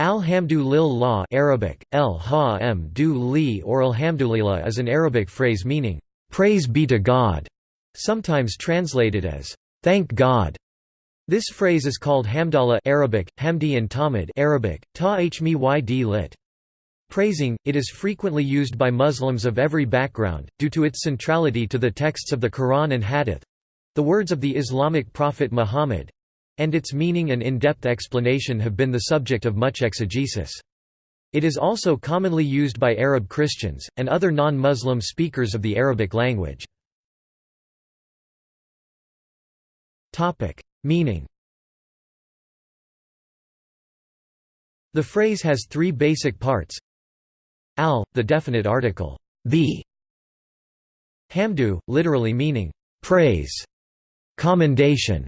Alhamdulillah Arabic, El ha -du -li or alhamdulillah is an Arabic phrase meaning, praise be to God, sometimes translated as, thank God. This phrase is called hamdallah Arabic, hamdi and tamid Arabic, ta hmyd lit. Praising, it is frequently used by Muslims of every background, due to its centrality to the texts of the Quran and Hadith—the words of the Islamic prophet Muhammad, and its meaning and in-depth explanation have been the subject of much exegesis. It is also commonly used by Arab Christians, and other non-Muslim speakers of the Arabic language. Meaning The phrase has three basic parts al, the definite article, the hamdu, literally meaning, praise, commendation,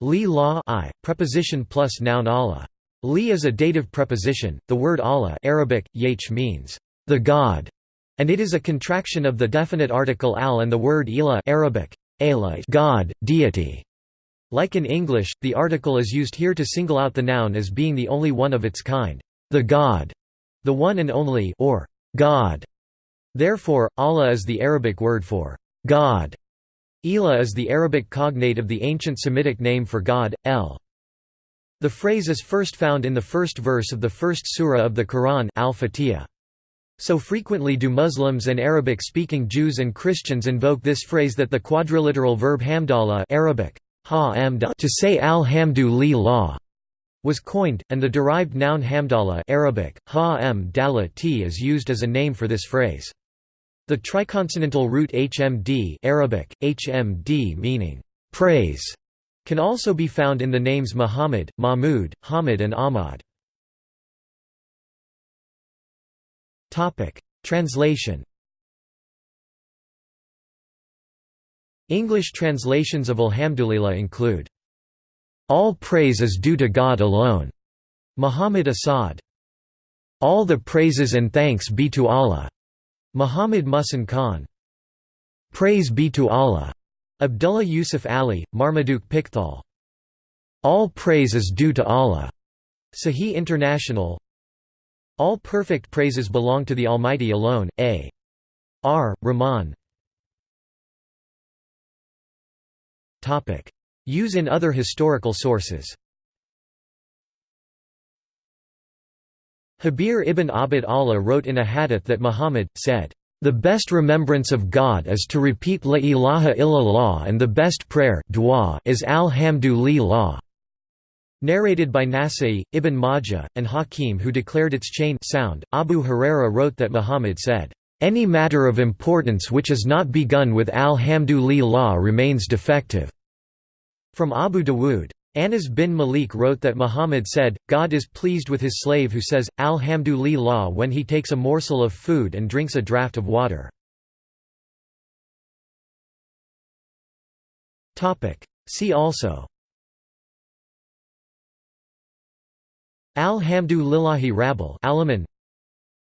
Li la I, preposition plus noun Allah. Li is a dative preposition. The word Allah Arabic, yach means the God, and it is a contraction of the definite article al and the word ila Arabic, God, deity. Like in English, the article is used here to single out the noun as being the only one of its kind, the God, the one and only or God. Therefore, Allah is the Arabic word for God. Elah is the Arabic cognate of the ancient Semitic name for God, El. The phrase is first found in the first verse of the first surah of the Quran Al-Fatiha. So frequently do Muslims and Arabic-speaking Jews and Christians invoke this phrase that the quadriliteral verb hamdallah Arabic, ha to say al-hamdu was coined, and the derived noun hamdallah Arabic, ha is used as a name for this phrase. The triconsonantal root HMD Arabic, HMD meaning praise, can also be found in the names Muhammad, Mahmud, Hamid and Ahmad. Translation English translations of Alhamdulillah include, "'All praise is due to God alone' Muhammad Asad. "'All the praises and thanks be to Allah' Muhammad Muhsin Khan Praise be to Allah, Abdullah Yusuf Ali, Marmaduke Pickthall. All praise is due to Allah, Sahih International. All perfect praises belong to the Almighty alone. A. R. Rahman. Topic: Use in other historical sources. Habir ibn Abd Allah wrote in a hadith that Muhammad, said, "...the best remembrance of God is to repeat La ilaha illallah and the best prayer is alhamdulillah." Narrated by Nasai, Ibn Majah, and Hakim who declared its chain sound, Abu Huraira wrote that Muhammad said, "...any matter of importance which is not begun with alhamdulillah remains defective." From Abu Dawood, Anas bin Malik wrote that Muhammad said, God is pleased with his slave who says, Alhamdulillah when he takes a morsel of food and drinks a draught of water. See also. Alhamdulillahi Rabbil Alamin.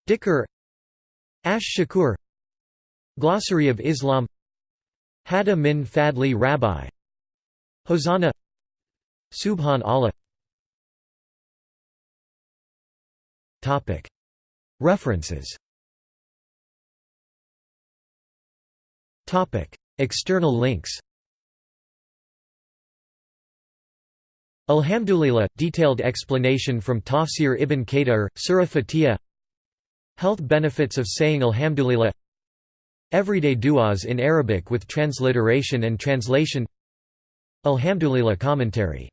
Dhikr Ash Shakur. Glossary of Islam. Hada min Fadli Rabbi. Hosanna Subhan Allah. References. External links. Alhamdulillah – detailed explanation from Tafsir ibn Kathir, Surah Fatiha. Health benefits of saying Alhamdulillah. Everyday du'as in Arabic with transliteration and translation. Alhamdulillah commentary